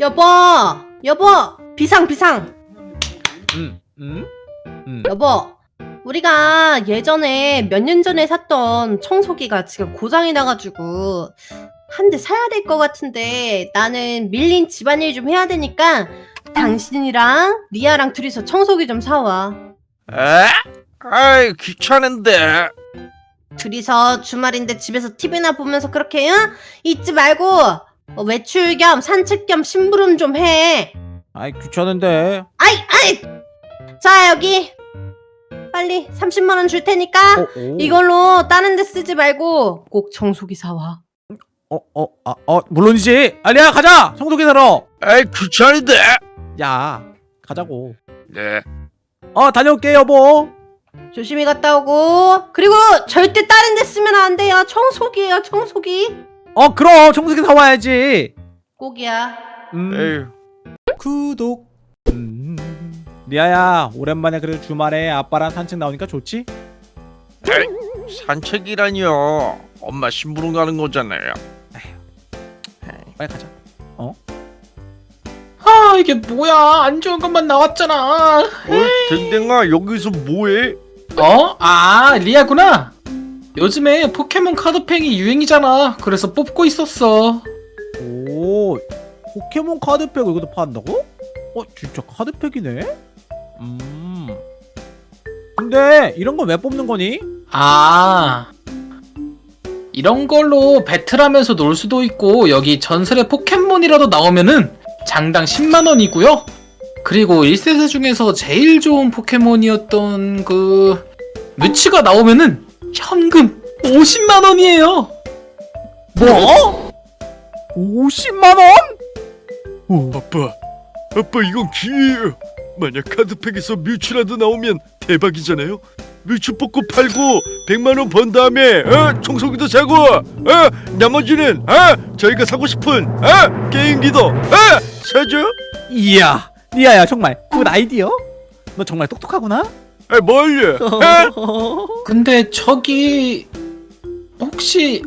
여보, 여보, 비상 비상. 음, 음, 음. 여보, 우리가 예전에 몇 년 전에 샀던 청소기가 지금 고장이 나가지고 한 대 사야 될 것 같은데 나는 밀린 집안일 좀 해야 되니까 당신이랑 리아랑 둘이서 청소기 좀 사와. 에? 아이 귀찮은데 둘이서 주말인데 집에서 TV나 보면서 그렇게 응? 잊지 말고 어, 외출 겸 산책 겸 심부름 좀 해. 아이 귀찮은데. 아이 아이. 자 여기 빨리 30만 원 줄 테니까 어, 오. 이걸로 다른 데 쓰지 말고 꼭 청소기 사와. 어, 어, 아, 어, 물론이지. 알리야, 가자. 청소기 사러. 아이 귀찮은데 야, 가자고. 네 어, 다녀올게 여보. 조심히 갔다 오고 그리고 절대 다른 데 쓰면 안 돼요. 청소기예요 청소기. 어, 그럼 청소기 사와야지. 꼭이야. 음, 에휴 구독. 음. 리아야, 오랜만에 그래도 주말에 아빠랑 산책 나오니까 좋지? 에이, 산책이라니요 엄마 심부름 가는 거잖아요 빨리 가자. 아 이게 뭐야 안 좋은 것만 나왔잖아 어 댕댕아 여기서 뭐해? 어? 아 리아구나 요즘에 포켓몬 카드팽이 유행이잖아 그래서 뽑고 있었어 오, 포켓몬 카드팩 이것도 판다고? 어, 진짜 카드팩이네? 음. 근데 이런 건 왜 뽑는 거니? 아 이런 걸로 배틀하면서 놀 수도 있고 여기 전설의 포켓몬이라도 나오면은 장당 10만원이고요. 그리고 1세대 중에서 제일 좋은 포켓몬이었던 그 뮤츠가 나오면은 현금 50만원이에요. 뭐? 50만 원? 아빠. 아빠 이건 기회예요. 만약 카드팩에서 뮤츠라도 나오면 대박이잖아요 뽑고 팔고 100만원 번 다음에 어? 청소기도 사고 어? 나머지는 어? 저희가 사고 싶은 어? 게임기도 어? 사죠? 이야, 리아야 정말 good idea? 너 정말 똑똑하구나? 아, 뭘요? 어? 근데 저기 혹시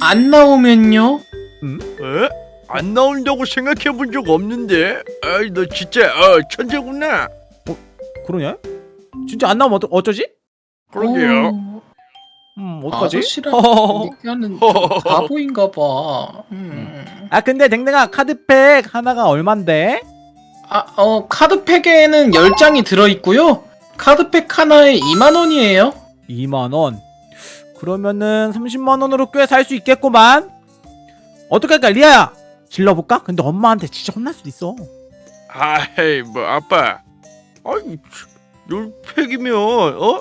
안 나오면요? 어? 안 나온다고 생각해 본 적 없는데 아이 너 진짜 어, 천재구나 그러냐? 진짜 안 나오면 어쩌, 어쩌지? 그러게요 어, 음, 어떡하지? 아저씨랑 허허허. 얘기하는 좀 바보인가 봐. 음. 아 근데 댕댕아 카드팩 하나가 얼만데? 아, 어, 카드팩에는 10장이 들어있고요. 카드팩 하나에 2만원이에요. 2만원 그러면은 30만원으로 꽤 살 수 있겠구만 어떻게 할까 리아야 질러볼까? 근데 엄마한테 진짜 혼날 수도 있어 아이 뭐 아빠 아이 열 팩이면 어?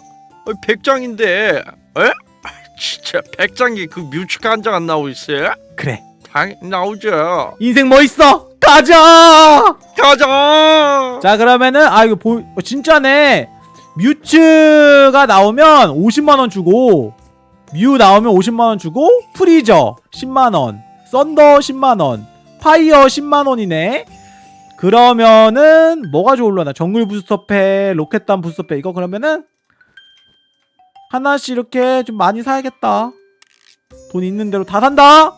백 장인데 에? 아, 진짜 백 장이 그 뮤츠가 한장 안 나오고 있어요? 그래. 당 나오죠. 인생 뭐 있어? 가자! 가자! 자 그러면은 아 이거 보 어, 진짜네. 뮤츠가 나오면 50만원 주고 뮤 나오면 50만원 주고 프리저 10만원 썬더 10만원 파이어 10만원이네. 그러면은 뭐가 좋을려나? 정글 부스터팩 로켓단 부스터팩 이거 그러면은 하나씩 이렇게 좀 많이 사야겠다. 돈 있는 대로 다 산다?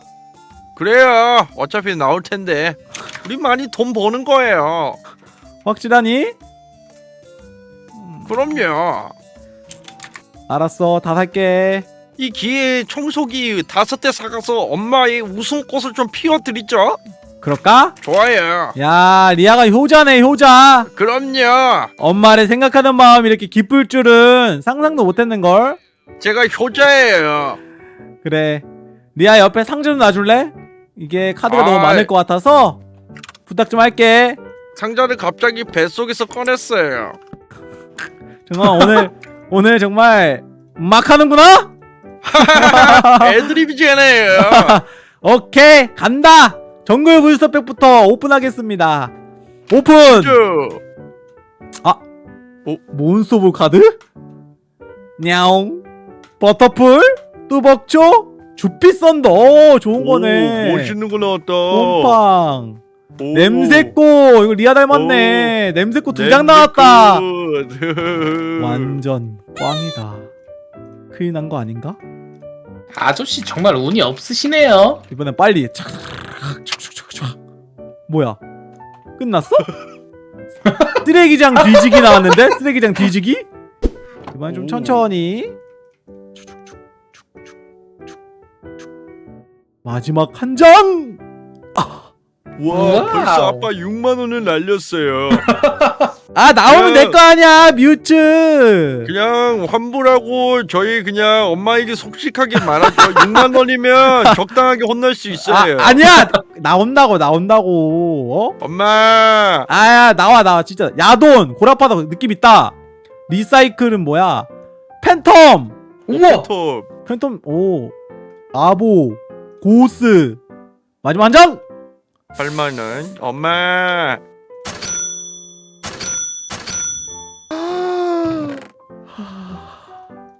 그래요. 어차피 나올 텐데. 우리 많이 돈 버는 거예요. 확실하니? 그럼요. 알았어. 다 살게. 이 기회에 청소기 다섯 대 사가서 엄마의 웃음꽃을 좀 피워드리죠 그럴까? 좋아요. 야 리아가 효자네 효자. 그럼요. 엄마를 생각하는 마음이 이렇게 기쁠 줄은 상상도 못했는걸. 제가 효자예요. 그래. 리아 옆에 상자 좀 놔줄래? 이게 카드가 너무 아이. 많을 것 같아서 부탁 좀 할게. 상자를 갑자기 뱃속에서 꺼냈어요. 정말 오늘 오늘 정말 막 하는구나? 애드립이잖아요. 오케이 간다 정글 부스터팩부터 오픈하겠습니다. 오픈! 쭉. 몬스터볼 카드? 냐옹. 버터플? 뚜벅초? 주피 썬더. 오, 좋은 거네. 오, 멋있는 거 나왔다. 곰팡. 오. 냄새꽃. 이거 리아 닮았네. 냄새꽃 두 장 나왔다. 완전 꽝이다. 큰일 난 거 아닌가? 아저씨 정말 운이 없으시네요. 이번엔 빨리 착착착착착 뭐야 끝났어? 쓰레기장 뒤지기 나왔는데 쓰레기장 뒤지기 이번엔 좀 오. 천천히 마지막 한장 와 wow. 벌써 아빠 6만 원을 날렸어요. 아 나오면 내 거 아니야 뮤츠. 그냥 환불하고 저희 그냥 엄마에게 속식하게 말하죠. 6만 원이면 적당하게 혼날 수 아, 있어요. 아 니야. 나온다고 나온다고. 어? 엄마. 아야 나와 나와. 진짜. 야돈 고라파도 느낌 있다. 리사이클은 뭐야? 팬텀. 우와. 톱 팬텀 오. 아보 고스. 마지막 한장! 8만 원. 엄마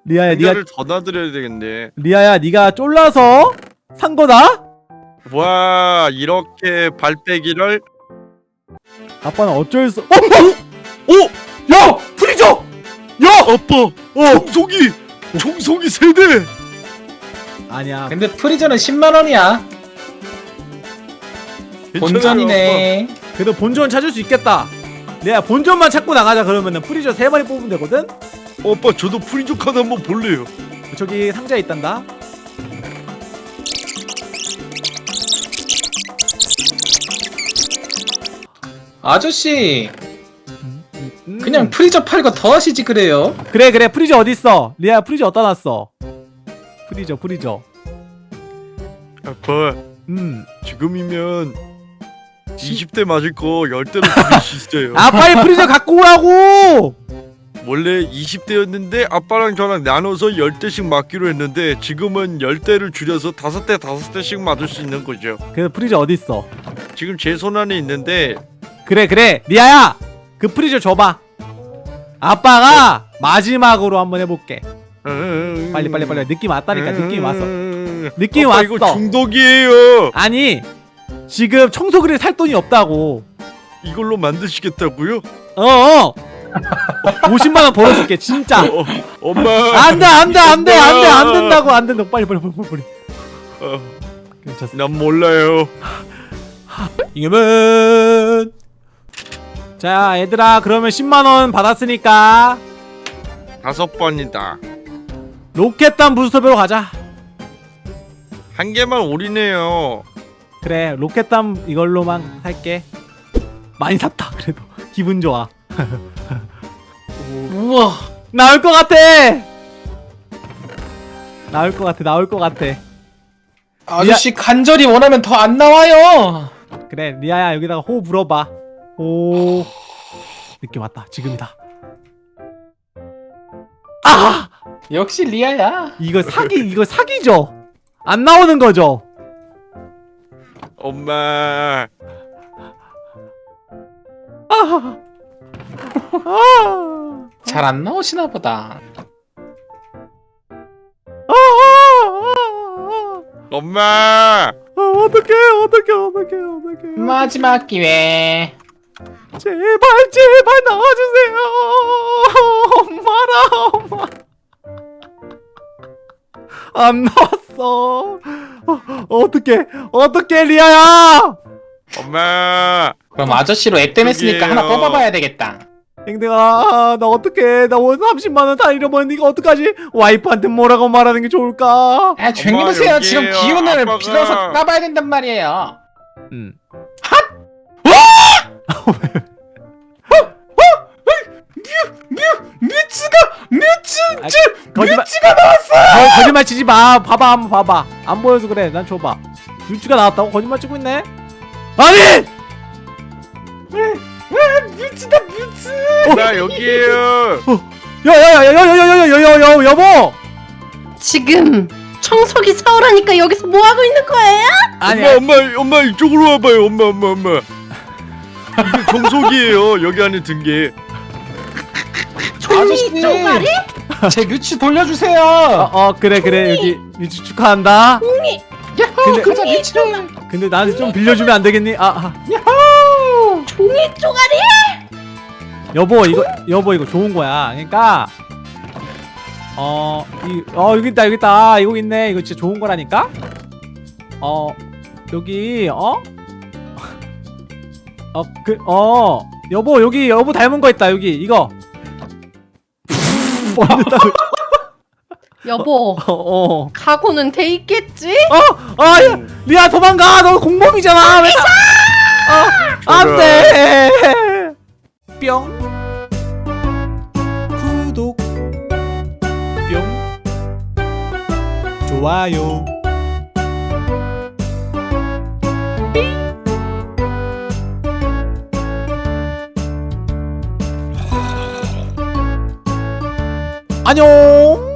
리아야 니가 놔드려야 되겠네. 리아야 니가 쫄라서 산 거다 와 이렇게 발빼기를 아빠는 어쩔 수 어? 어? 오! 야! 프리저! 야! 아빠 어! 총속이 총속이 세대. 아니야 근데 프리저는 10만 원이야. 괜찮아요, 본전이네. 그래도 본전 찾을 수 있겠다 내가 본전만 찾고 나가자 그러면은 프리저 세 마리 뽑으면 되거든? 아빠 저도 프리저 카드 한번 볼래요. 저기 상자에 있단다 아저씨 음. 그냥 프리저 팔고 더 하시지 그래요. 그래 그래 프리저 어딨어 리아 프리저 어디다 놨어 프리저 프리저 아빠 음. 지금이면 20대 맞을 거 10대로 줄일 수 있어요. 아 빨리 프리저 갖고 오라고 원래 20대였는데 아빠랑 저랑 나눠서 10대씩 맞기로 했는데 지금은 10대를 줄여서 5대 5대씩 맞을 수 있는 거죠. 그 프리저 어딨어? 지금 제 손 안에 있는데 그래 그래. 리아야 그 프리저 줘봐. 아빠가 마지막으로 한번 해볼게. 음, 빨리 빨리 빨리. 느낌 왔다니까 느낌 왔어 음, 느낌 왔어. 이거 중독이에요. 아니 지금 청소기를 살 돈이 없다고. 이걸로 만드시겠다고요? 어어 50만 원 벌어줄게 진짜. 어, 엄마. 안돼 안돼 안돼 안돼 안 된다고 안 된다고. 빨리 빨리 빨리 빨리. 어, 괜찮습니다. 난 몰라요. 이겨면 자 얘들아 그러면 10만 원 받았으니까. 다섯 번이다. 로켓단 부스터배로 가자. 한 개만 올이네요. 그래 로켓단 이걸로만 살게. 많이 샀다 그래도. 기분 좋아 우와. 나올 것 같아. 나올 것 같아 나올 것 같아. 아저씨 간절히 원하면 더 안 나와요. 그래 리아야 여기다가 호 불어봐. 호. 느낌 왔다 지금이다. 아! 역시 리아야. 이거 사기 이거 사기죠? 안 나오는 거죠? 엄마. 아, 아, 잘 안 나오시나 보다. 아, 아, 엄마. 아, 어떡해 어떡해 어떡해 어떡해 마지막 기회. 제발 제발 나와주세요 엄마라 엄마 안 나왔어 어, 어떡해 어떡해 리아야 엄마. 그럼 아저씨로 앱댐 했으니까 그게요. 하나 뽑아봐야 되겠다. 땡땡아 나 어떡해. 나 오늘 30만원 다 잃어버렸는데 이거 어떡하지? 와이프한테 뭐라고 말하는 게 좋을까? 아 조용히 보세요. 여기에요. 지금 기운을 아빠가- 빌어서 까봐야 된단 말이에요. 음. 뮤츠가 뮤츠 뮤츠가 나왔어. 거, 거짓말 치지 마. 봐봐 한번 봐봐. 안 보여서 그래. 난 줘봐. 유치가 나왔다고 거짓말 치고 있네? 아니 뮤츠다 뮤츠. 나 여기에요. 야야야야야야야야야야 여보 지금 청소기 사오라니까 여기서 뭐 하고 있는 거예요? 아니 엄마, 엄마, 엄마 이쪽으로 와봐요. 엄마, 엄마, 엄마. 이게 정석이에요. 여기 안에 든 게. 아저씨 쪼가리? 제 뮤츠 돌려주세요. 어, 어 그래 그래 여기 유치 축하한다 야호 근데- 그자 뮤츠를. 근데 나한테 좀 빌려주면 안 되겠니 아, 아 이 쪼가리? 여보 이거 여보 이거 좋은 거야 그러니까 어, 이, 어, 여기 있다, 여기 있다. 이거 있네. 이거 진짜 좋은 거라니까? 어, 여기, 어? 어, 그, 어, 여보, 여기, 여보 닮은 거 있다, 여기, 이거. 뭐, 됐다고. 여보 어, 어. 각오는 돼 있겠지? 어, 아, 야, 리아 도망가. 너 공범이잖아. 왜? 아, 안 돼. 뿅. 구독. 뿅. 좋아요. 안녕.